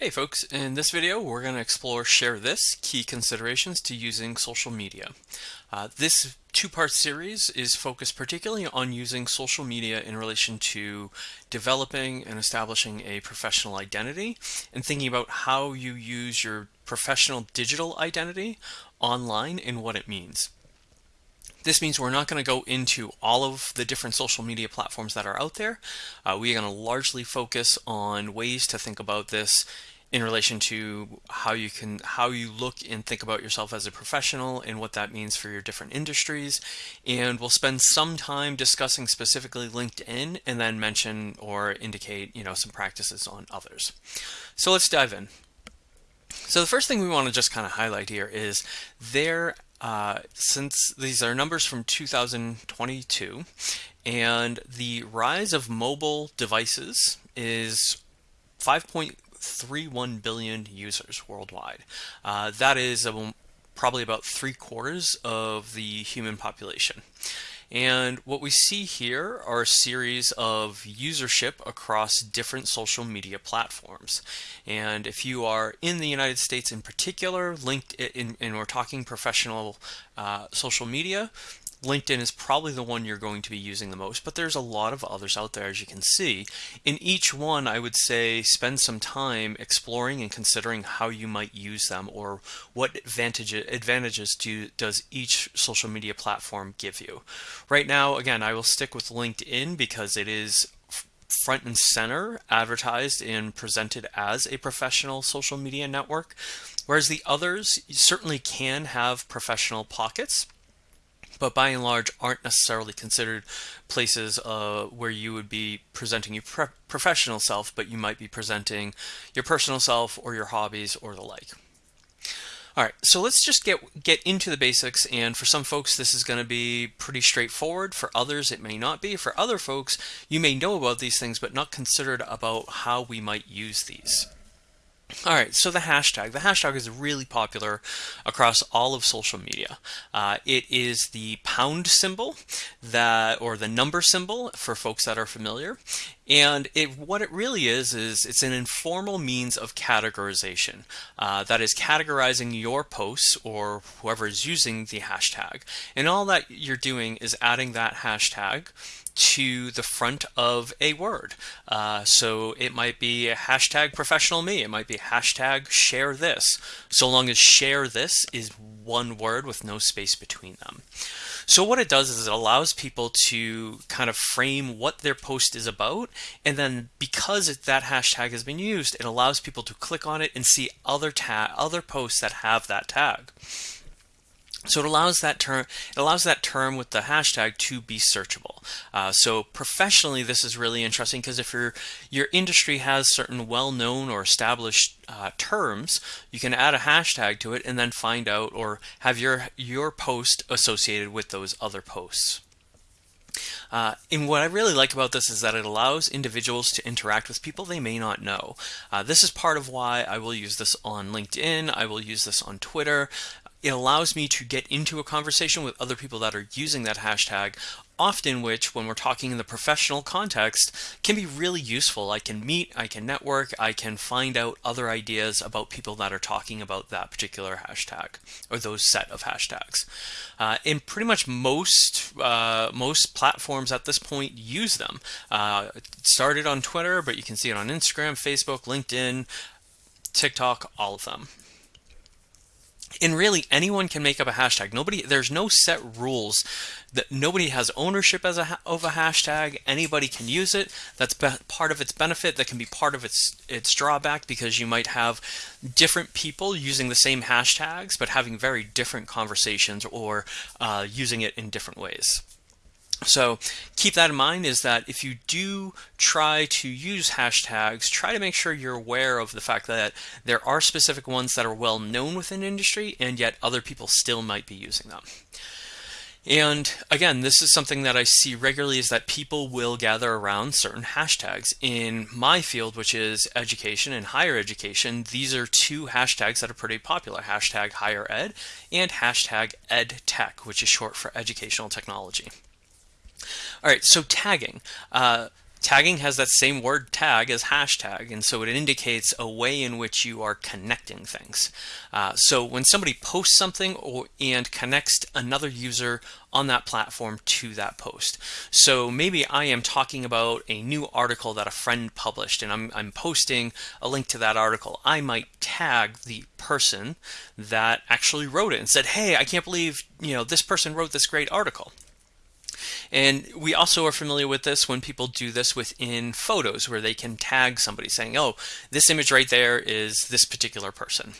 Hey folks, in this video we're going to explore Share This, Key Considerations to Using Social Media. Uh, this two-part series is focused particularly on using social media in relation to developing and establishing a professional identity and thinking about how you use your professional digital identity online and what it means. This means we're not going to go into all of the different social media platforms that are out there. Uh, we are going to largely focus on ways to think about this in relation to how you can how you look and think about yourself as a professional and what that means for your different industries. And we'll spend some time discussing specifically LinkedIn and then mention or indicate you know some practices on others. So let's dive in. So the first thing we want to just kind of highlight here is there uh, since these are numbers from 2022 and the rise of mobile devices is 5.31 billion users worldwide. Uh, that is um, probably about three quarters of the human population. And what we see here are a series of usership across different social media platforms. And if you are in the United States in particular, LinkedIn, and we're talking professional uh, social media, LinkedIn is probably the one you're going to be using the most, but there's a lot of others out there as you can see. In each one, I would say spend some time exploring and considering how you might use them or what advantage, advantages do, does each social media platform give you. Right now, again, I will stick with LinkedIn because it is front and center advertised and presented as a professional social media network, whereas the others certainly can have professional pockets but by and large aren't necessarily considered places uh, where you would be presenting your professional self, but you might be presenting your personal self or your hobbies or the like. All right, so let's just get get into the basics. And for some folks, this is going to be pretty straightforward. For others, it may not be. For other folks, you may know about these things, but not considered about how we might use these. All right, so the hashtag. The hashtag is really popular across all of social media. Uh, it is the pound symbol that, or the number symbol for folks that are familiar. And it, what it really is, is it's an informal means of categorization. Uh, that is categorizing your posts or whoever is using the hashtag. And all that you're doing is adding that hashtag to the front of a word. Uh, so it might be hashtag professional me. It might be hashtag share this. So long as share this is one word with no space between them. So what it does is it allows people to kind of frame what their post is about. And then because that hashtag has been used, it allows people to click on it and see other, ta other posts that have that tag. So it allows that term it allows that term with the hashtag to be searchable. Uh, so professionally, this is really interesting because if your your industry has certain well-known or established uh, terms, you can add a hashtag to it and then find out or have your your post associated with those other posts. Uh, and what I really like about this is that it allows individuals to interact with people they may not know. Uh, this is part of why I will use this on LinkedIn, I will use this on Twitter, it allows me to get into a conversation with other people that are using that hashtag often which when we're talking in the professional context can be really useful. I can meet, I can network, I can find out other ideas about people that are talking about that particular hashtag or those set of hashtags. Uh, and pretty much most uh, most platforms at this point use them. Uh, it started on Twitter, but you can see it on Instagram, Facebook, LinkedIn, TikTok, all of them and really anyone can make up a hashtag. Nobody there's no set rules that nobody has ownership as a of a hashtag. Anybody can use it. That's part of its benefit. That can be part of its its drawback because you might have different people using the same hashtags but having very different conversations or uh, using it in different ways so keep that in mind is that if you do try to use hashtags, try to make sure you're aware of the fact that there are specific ones that are well known within industry and yet other people still might be using them. And again, this is something that I see regularly is that people will gather around certain hashtags. In my field, which is education and higher education, these are two hashtags that are pretty popular, hashtag higher ed and hashtag ed tech, which is short for educational technology. All right, so tagging. Uh, Tagging has that same word tag as hashtag, and so it indicates a way in which you are connecting things. Uh, so when somebody posts something or, and connects another user on that platform to that post. So maybe I am talking about a new article that a friend published and I'm, I'm posting a link to that article. I might tag the person that actually wrote it and said, hey, I can't believe you know this person wrote this great article. And we also are familiar with this when people do this within photos where they can tag somebody saying, oh, this image right there is this particular person.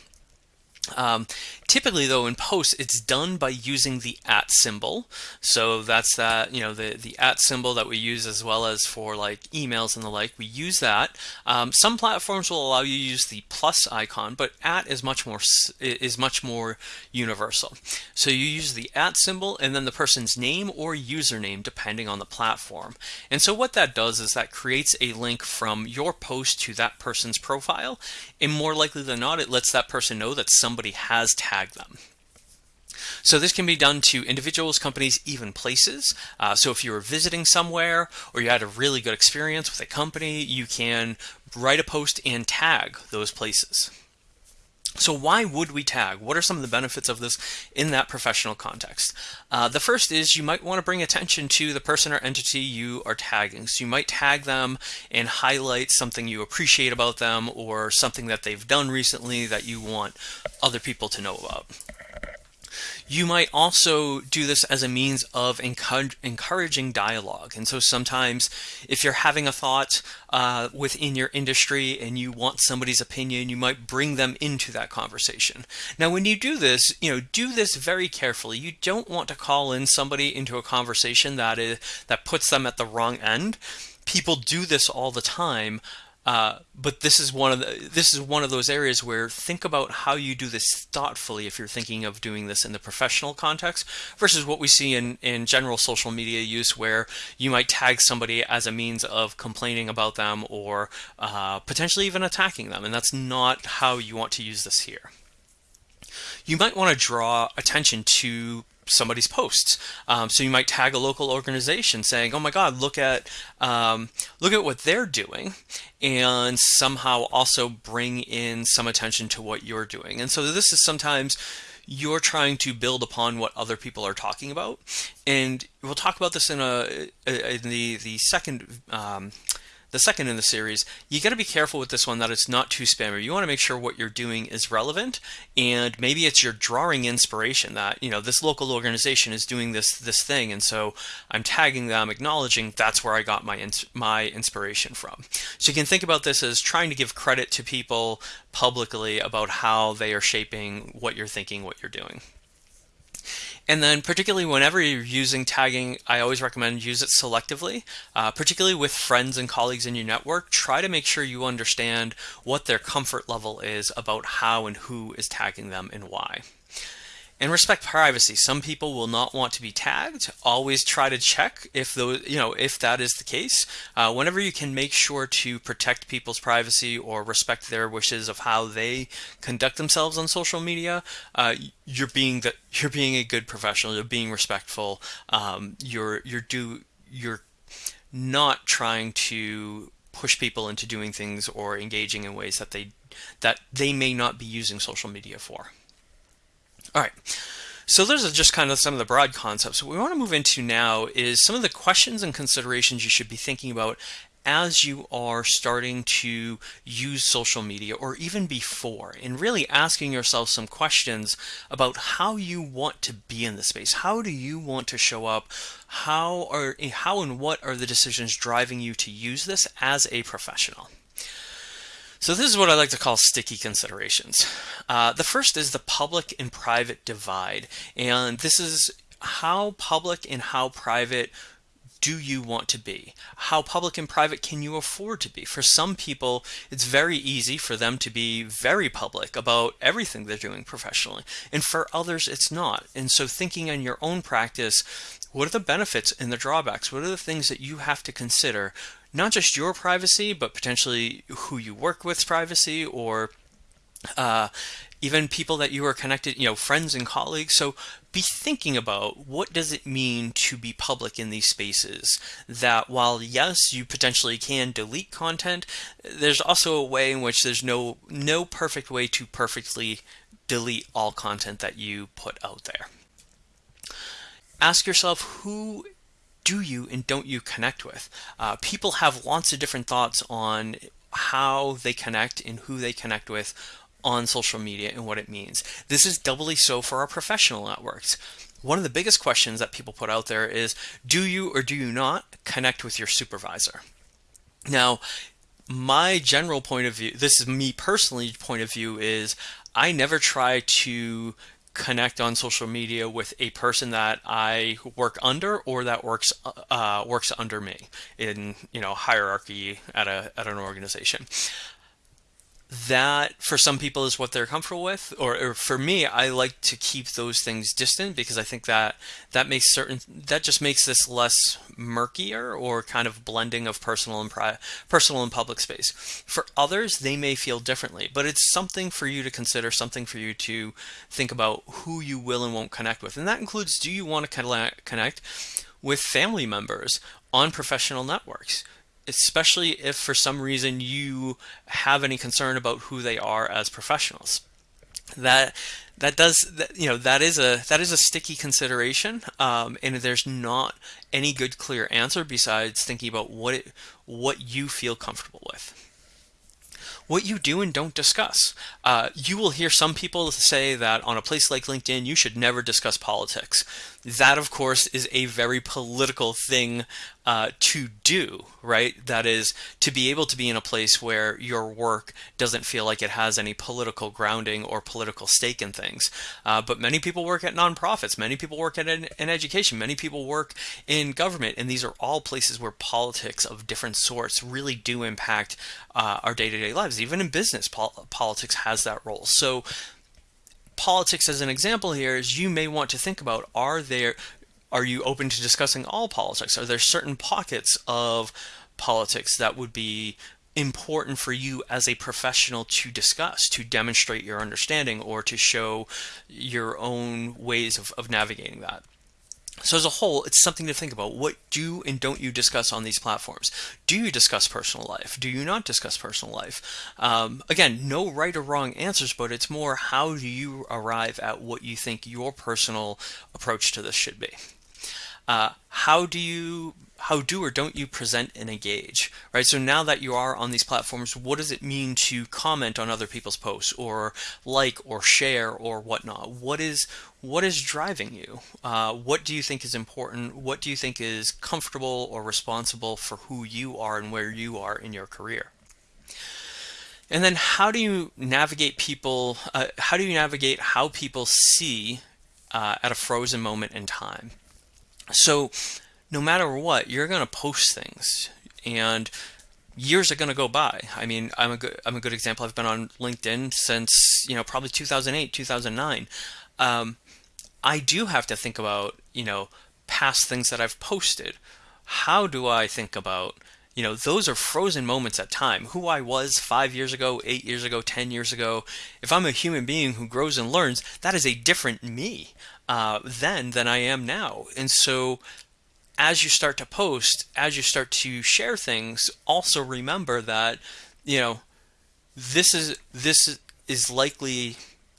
Um, typically, though, in posts, it's done by using the at symbol. So that's that, you know, the, the at symbol that we use as well as for like emails and the like. We use that. Um, some platforms will allow you to use the plus icon, but at is much more is much more universal. So you use the at symbol and then the person's name or username depending on the platform. And so what that does is that creates a link from your post to that person's profile. And more likely than not, it lets that person know that somebody has tagged them. So this can be done to individuals, companies, even places. Uh, so if you were visiting somewhere or you had a really good experience with a company, you can write a post and tag those places. So why would we tag? What are some of the benefits of this in that professional context? Uh, the first is you might want to bring attention to the person or entity you are tagging. So you might tag them and highlight something you appreciate about them or something that they've done recently that you want other people to know about. You might also do this as a means of encouraging dialogue. And so sometimes if you're having a thought uh, within your industry and you want somebody's opinion, you might bring them into that conversation. Now, when you do this, you know, do this very carefully. You don't want to call in somebody into a conversation that is that puts them at the wrong end. People do this all the time. Uh, but this is one of the, this is one of those areas where think about how you do this thoughtfully if you're thinking of doing this in the professional context versus what we see in, in general social media use where you might tag somebody as a means of complaining about them or uh, potentially even attacking them and that's not how you want to use this here. You might want to draw attention to somebody's posts. Um, so you might tag a local organization saying, "Oh my God, look at um, look at what they're doing," and somehow also bring in some attention to what you're doing. And so this is sometimes you're trying to build upon what other people are talking about, and we'll talk about this in a in the the second. Um, the second in the series, you got to be careful with this one that it's not too spammy. You want to make sure what you're doing is relevant, and maybe it's you're drawing inspiration that you know this local organization is doing this this thing, and so I'm tagging them, acknowledging that's where I got my ins my inspiration from. So you can think about this as trying to give credit to people publicly about how they are shaping what you're thinking, what you're doing. And then particularly whenever you're using tagging, I always recommend use it selectively, uh, particularly with friends and colleagues in your network. Try to make sure you understand what their comfort level is about how and who is tagging them and why. And respect privacy. Some people will not want to be tagged. Always try to check if those, you know, if that is the case. Uh, whenever you can make sure to protect people's privacy or respect their wishes of how they conduct themselves on social media, uh, you're being the, you're being a good professional. You're being respectful. Um, you're you're do you're not trying to push people into doing things or engaging in ways that they that they may not be using social media for. All right. So those are just kind of some of the broad concepts. What we want to move into now is some of the questions and considerations you should be thinking about as you are starting to use social media or even before and really asking yourself some questions about how you want to be in the space. How do you want to show up? How are how and what are the decisions driving you to use this as a professional? So this is what I like to call sticky considerations. Uh, the first is the public and private divide. And this is how public and how private do you want to be? How public and private can you afford to be? For some people, it's very easy for them to be very public about everything they're doing professionally. And for others, it's not. And so thinking on your own practice, what are the benefits and the drawbacks? What are the things that you have to consider not just your privacy, but potentially who you work with's privacy or uh, even people that you are connected, you know, friends and colleagues. So be thinking about what does it mean to be public in these spaces that while yes you potentially can delete content there's also a way in which there's no no perfect way to perfectly delete all content that you put out there ask yourself who do you and don't you connect with uh, people have lots of different thoughts on how they connect and who they connect with on social media and what it means. This is doubly so for our professional networks. One of the biggest questions that people put out there is do you or do you not connect with your supervisor? Now, my general point of view, this is me personally point of view is I never try to connect on social media with a person that I work under or that works uh, works under me in you know hierarchy at a at an organization that for some people is what they're comfortable with or, or, for me i like to keep those things distant because i think that that makes certain that just makes this less murkier or kind of blending of personal and pri- personal and public space. For others they may feel differently but it's something for you to consider something for you to think about who you will and won't connect with. And that includes do you want to connect with family members on professional networks especially if for some reason you have any concern about who they are as professionals. That that does that, you know that is a that is a sticky consideration, um, and there's not any good clear answer besides thinking about what it, what you feel comfortable with what you do and don't discuss. Uh, you will hear some people say that on a place like LinkedIn, you should never discuss politics. That, of course, is a very political thing uh, to do, right? That is to be able to be in a place where your work doesn't feel like it has any political grounding or political stake in things. Uh, but many people work at nonprofits, many people work at an, an, education, many people work in government, and these are all places where politics of different sorts really do impact uh, our day to day lives. Even in business, pol- politics has that role. So, politics as an example here is you may want to think about are there are you open to discussing all politics? Are there certain pockets of politics that would be important for you as a professional to discuss to demonstrate your understanding or to show your own ways of, of navigating that so as a whole, it's something to think about. What do and don't you discuss on these platforms? Do you discuss personal life? Do you not discuss personal life? Um, again, no right or wrong answers, but it's more how do you arrive at what you think your personal approach to this should be. Uh, how do you how do or don't you present and engage right? So now that you are on these platforms what does it mean to comment on other people's posts or like or share or whatnot? What is what is driving you? Uh, what do you think is important? What do you think is comfortable or responsible for who you are and where you are in your career? And then how do you navigate people uh, how do you navigate how people see uh, at a frozen moment in time so no matter what, you're going to post things and years are going to go by. I mean, I'm a good I'm a good example. I've been on LinkedIn since, you know, probably 2008, 2009. Um, I do have to think about, you know, past things that I've posted. How do I think about you know, those are frozen moments at time. Who I was five years ago, eight years ago, 10 years ago. If I'm a human being who grows and learns, that is a different me uh, then than I am now. And so as you start to post, as you start to share things, also remember that, you know, this is this is likely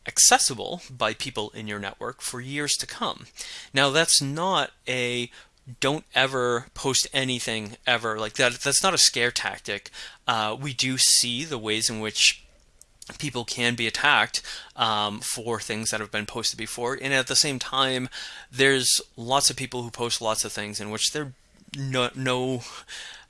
accessible by people in your network for years to come. Now that's not a don't ever post anything ever like that. That's not a scare tactic. Uh, we do see the ways in which people can be attacked um, for things that have been posted before. And at the same time, there's lots of people who post lots of things in which there no, no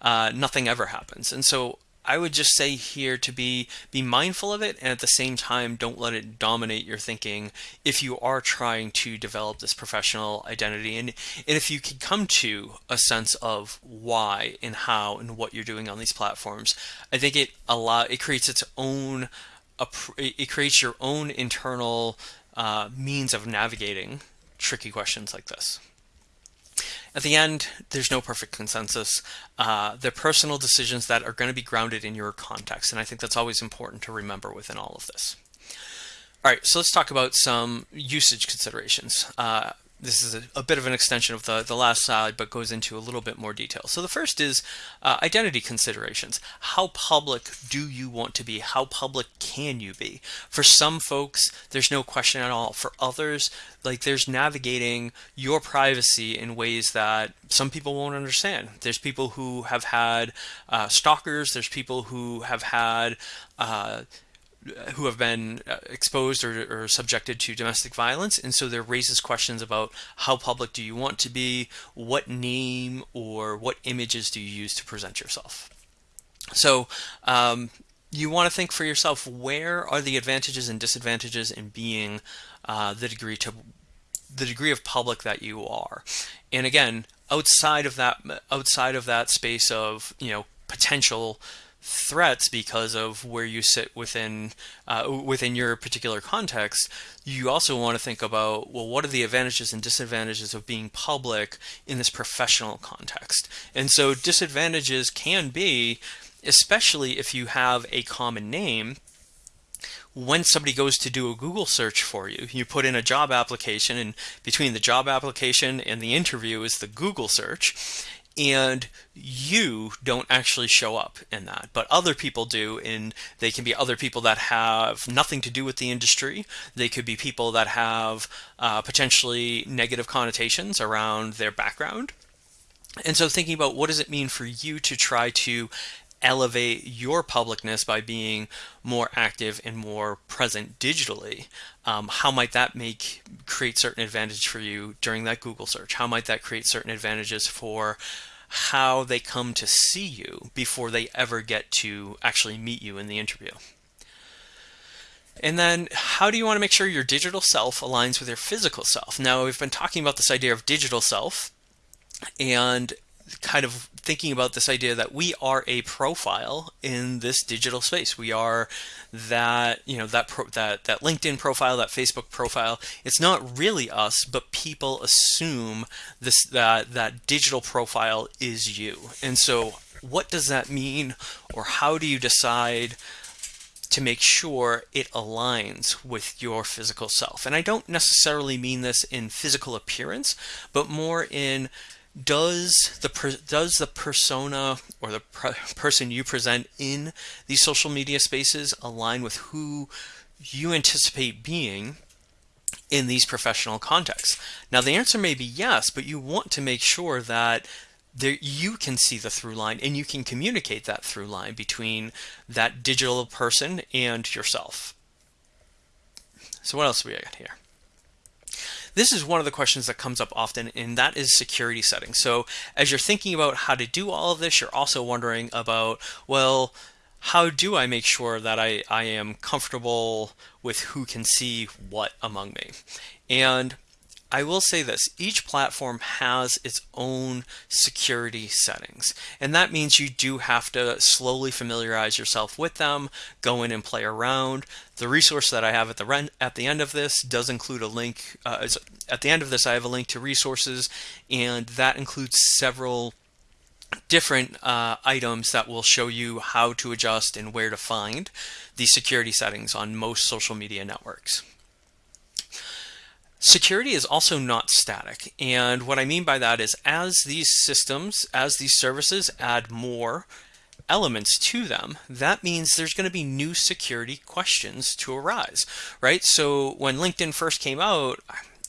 uh, nothing ever happens. And so I would just say here to be be mindful of it and at the same time don't let it dominate your thinking if you are trying to develop this professional identity and, and if you can come to a sense of why and how and what you're doing on these platforms I think it allow it creates its own it creates your own internal uh, means of navigating tricky questions like this. At the end, there's no perfect consensus. Uh, they're personal decisions that are going to be grounded in your context, and I think that's always important to remember within all of this. All right, so let's talk about some usage considerations. Uh, this is a, a, bit of an extension of the, the last slide, but goes into a little bit more detail. So the first is uh, identity considerations. How public do you want to be? How public can you be? For some folks, there's no question at all. For others, like there's navigating your privacy in ways that some people won't understand. There's people who have had uh, stalkers. There's people who have had uh, who have been uh, exposed or, or, subjected to domestic violence and so there raises questions about how public do you want to be what name or what images do you use to present yourself? So um, you want to think for yourself where are the advantages and disadvantages in being uh, the degree to the degree of public that you are? And again outside of that outside of that space of you know potential threats because of where you sit within uh, within your particular context, you also want to think about well, what are the advantages and disadvantages of being public in this professional context? And so disadvantages can be, especially if you have a common name. When somebody goes to do a Google search for you, you put in a job application, and between the job application and the interview is the Google search and you don't actually show up in that. But other people do and they can be other people that have nothing to do with the industry. They could be people that have uh, potentially negative connotations around their background. And so thinking about what does it mean for you to try to elevate your publicness by being more active and more present digitally. Um, how might that make create certain advantage for you during that google search? How might that create certain advantages for how they come to see you before they ever get to actually meet you in the interview? And then how do you want to make sure your digital self aligns with your physical self? Now we've been talking about this idea of digital self and kind of thinking about this idea that we are a profile in this digital space. We are that, you know, that pro, that that LinkedIn profile, that Facebook profile. It's not really us, but people assume this that that digital profile is you. And so what does that mean or how do you decide to make sure it aligns with your physical self? And I don't necessarily mean this in physical appearance, but more in does the does the persona or the person you present in these social media spaces align with who you anticipate being in these professional contexts? Now the answer may be yes, but you want to make sure that there you can see the through line and you can communicate that through line between that digital person and yourself. So what else we got here? This is one of the questions that comes up often, and that is security settings. So as you're thinking about how to do all of this, you're also wondering about, well, how do I make sure that I, I am comfortable with who can see what among me? And I will say this, each platform has its own security settings. And that means you do have to slowly familiarize yourself with them, go in and play around. The resource that I have at the, at the end of this does include a link. Uh, at the end of this, I have a link to resources, and that includes several different uh, items that will show you how to adjust and where to find the security settings on most social media networks. Security is also not static. And what I mean by that is as these systems, as these services add more elements to them, that means there's going to be new security questions to arise, right? So when LinkedIn first came out,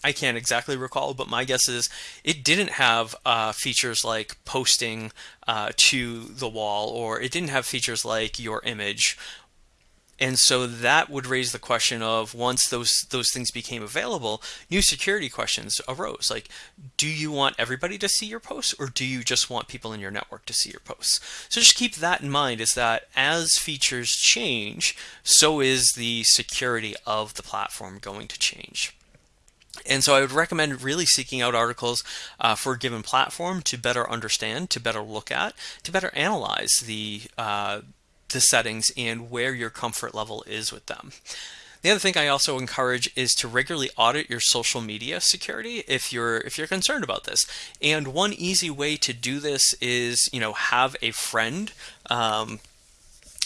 I can't exactly recall, but my guess is it didn't have uh, features like posting uh, to the wall, or it didn't have features like your image and so that would raise the question of once those those things became available, new security questions arose. Like, do you want everybody to see your posts or do you just want people in your network to see your posts? So just keep that in mind is that as features change, so is the security of the platform going to change. And so I would recommend really seeking out articles uh, for a given platform to better understand, to better look at, to better analyze the uh, the settings and where your comfort level is with them. The other thing I also encourage is to regularly audit your social media security if you're if you're concerned about this. And one easy way to do this is you know have a friend um,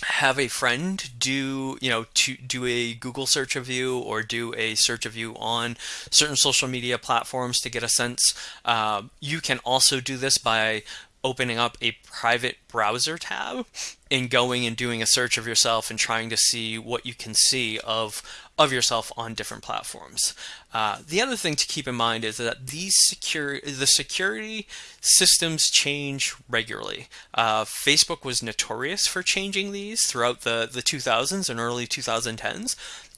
have a friend do you know to do a google search of you or do a search of you on certain social media platforms to get a sense uh, you can also do this by opening up a private browser tab and going and doing a search of yourself and trying to see what you can see of of yourself on different platforms. Uh, the other thing to keep in mind is that these secure the security systems change regularly. Uh, Facebook was notorious for changing these throughout the the 2000s and early 2010s.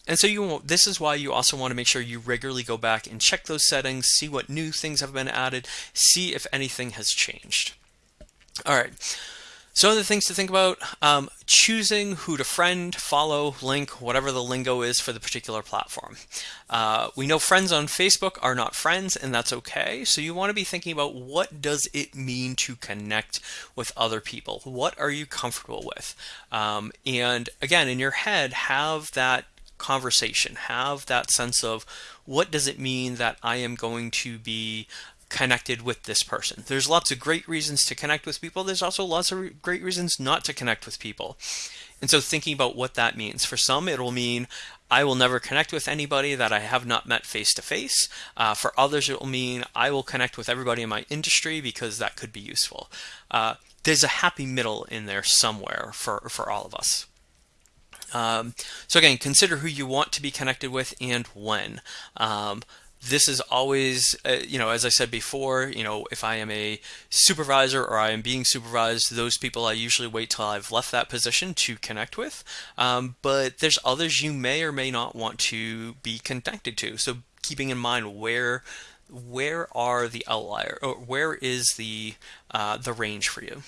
And so you this is why you also want to make sure you regularly go back and check those settings, see what new things have been added, see if anything has changed. All right. So other things to think about, um, choosing who to friend, follow, link, whatever the lingo is for the particular platform. Uh, we know friends on Facebook are not friends and that's okay. So you want to be thinking about what does it mean to connect with other people? What are you comfortable with? Um, and again, in your head, have that conversation, have that sense of what does it mean that I am going to be connected with this person. There's lots of great reasons to connect with people. There's also lots of great reasons not to connect with people. And so thinking about what that means. For some, it'll mean I will never connect with anybody that I have not met face to face. Uh, for others, it will mean I will connect with everybody in my industry because that could be useful. Uh, there's a happy middle in there somewhere for, for all of us. Um, so again, consider who you want to be connected with and when. Um, this is always, uh, you know, as I said before, you know, if I am a supervisor or I am being supervised, those people I usually wait till I've left that position to connect with. Um, but there's others you may or may not want to be connected to. So keeping in mind where where are the outlier or where is the uh, the range for you.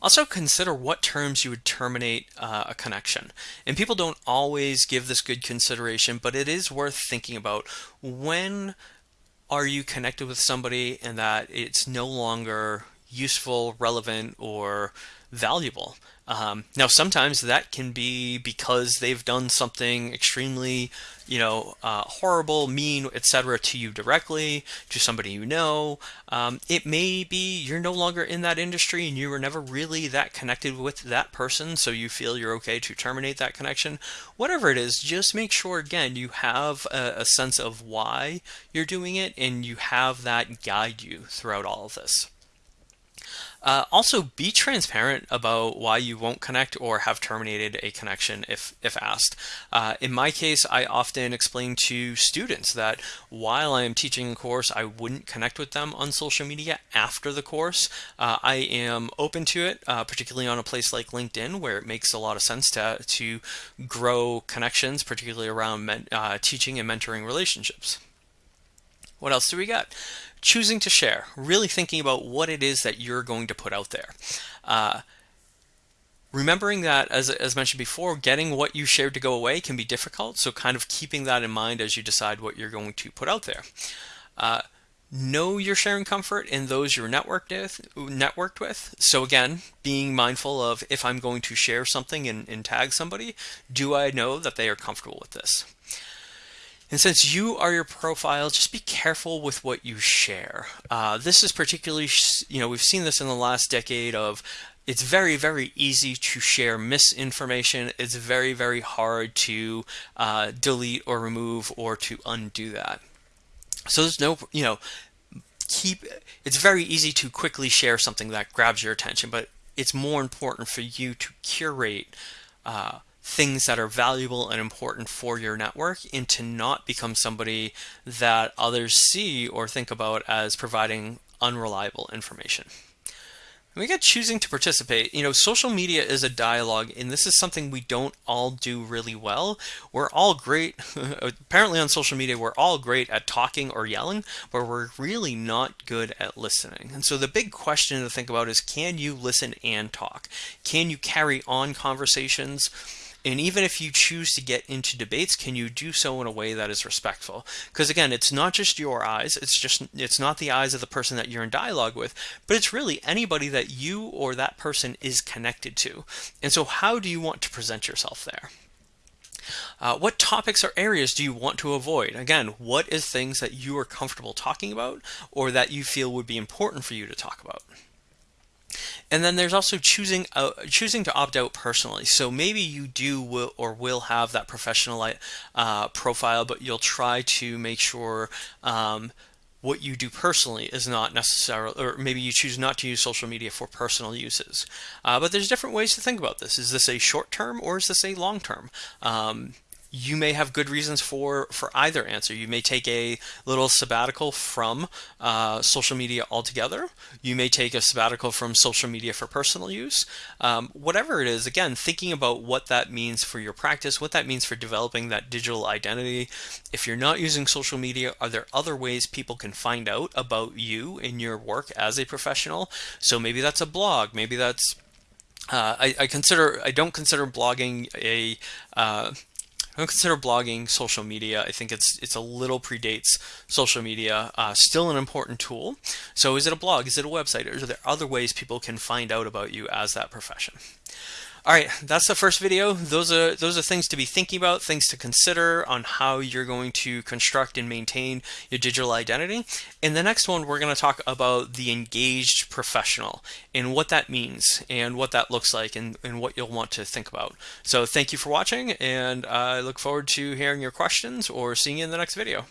Also consider what terms you would terminate uh, a connection. And people don't always give this good consideration, but it is worth thinking about when are you connected with somebody and that it's no longer useful, relevant, or valuable. Um, now, sometimes that can be because they've done something extremely, you know, uh, horrible, mean, etc., to you directly, to somebody you know. Um, it may be you're no longer in that industry and you were never really that connected with that person, so you feel you're okay to terminate that connection. Whatever it is, just make sure again you have a, a sense of why you're doing it and you have that guide you throughout all of this. Uh, also, be transparent about why you won't connect or have terminated a connection if, if asked. Uh, in my case, I often explain to students that while I am teaching a course, I wouldn't connect with them on social media after the course. Uh, I am open to it, uh, particularly on a place like LinkedIn, where it makes a lot of sense to, to grow connections, particularly around uh, teaching and mentoring relationships. What else do we got? choosing to share, really thinking about what it is that you're going to put out there. Uh, remembering that, as, as mentioned before, getting what you shared to go away can be difficult, so kind of keeping that in mind as you decide what you're going to put out there. Uh, know your sharing comfort in those you're networked with, networked with. So again, being mindful of if I'm going to share something and, and tag somebody, do I know that they are comfortable with this? And since you are your profile, just be careful with what you share. Uh, this is particularly, you know, we've seen this in the last decade of it's very, very easy to share misinformation. It's very, very hard to uh, delete or remove or to undo that. So there's no, you know, keep, it's very easy to quickly share something that grabs your attention, but it's more important for you to curate uh, things that are valuable and important for your network and to not become somebody that others see or think about as providing unreliable information. And we get choosing to participate. You know, social media is a dialogue, and this is something we don't all do really well. We're all great, apparently on social media, we're all great at talking or yelling, but we're really not good at listening. And so the big question to think about is can you listen and talk? Can you carry on conversations? And even if you choose to get into debates, can you do so in a way that is respectful? Because again, it's not just your eyes, it's just it's not the eyes of the person that you're in dialogue with, but it's really anybody that you or that person is connected to. And so how do you want to present yourself there? Uh, what topics or areas do you want to avoid? Again, what is things that you are comfortable talking about or that you feel would be important for you to talk about? And then there's also choosing uh, choosing to opt out personally. So maybe you do will or will have that professional uh, profile, but you'll try to make sure um, what you do personally is not necessarily, or maybe you choose not to use social media for personal uses. Uh, but there's different ways to think about this. Is this a short term or is this a long term? Um, you may have good reasons for for either answer. You may take a little sabbatical from uh, social media altogether. You may take a sabbatical from social media for personal use. Um, whatever it is, again, thinking about what that means for your practice, what that means for developing that digital identity. If you're not using social media, are there other ways people can find out about you in your work as a professional? So maybe that's a blog. Maybe that's uh, I, I, consider I don't consider blogging a uh, I don't consider blogging social media. I think it's it's a little predates social media. Uh, still an important tool. So is it a blog? Is it a website? Or are there other ways people can find out about you as that profession? All right, that's the first video. Those are those are things to be thinking about, things to consider on how you're going to construct and maintain your digital identity. In the next one, we're going to talk about the engaged professional and what that means and what that looks like and, and what you'll want to think about. So thank you for watching, and I look forward to hearing your questions or seeing you in the next video.